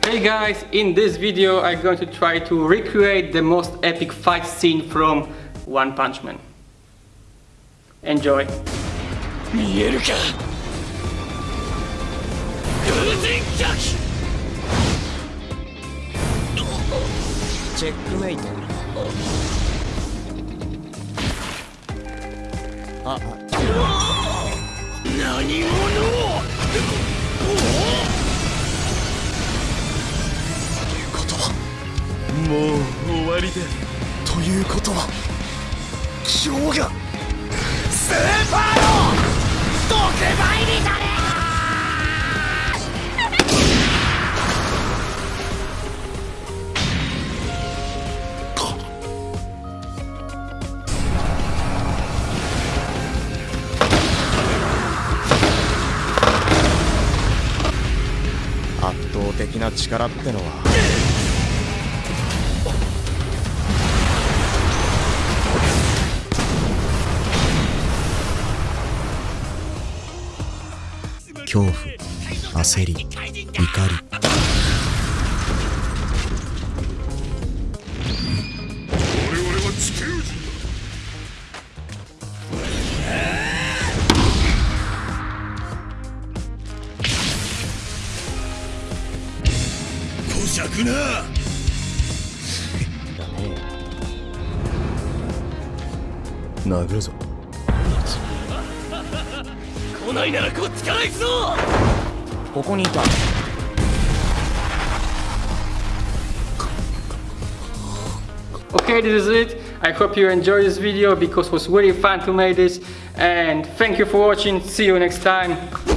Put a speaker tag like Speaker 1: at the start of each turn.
Speaker 1: Hey guys, in this video I'm going to try to recreate the most epic fight scene from One Punch Man. Enjoy.
Speaker 2: 見えるか風神脚
Speaker 3: チェックメイトあ
Speaker 2: 何
Speaker 3: もう終わりで。ということは今日が。スーパーの特売日だね圧倒的な力ってのは。恐怖焦り怒り。殴るぞ
Speaker 2: 来ないならこっちから行くぞ
Speaker 3: ここにいた
Speaker 1: Okay, this is it. I hope you enjoyed this video because it was really fun to make this. And thank you for watching. See you next time.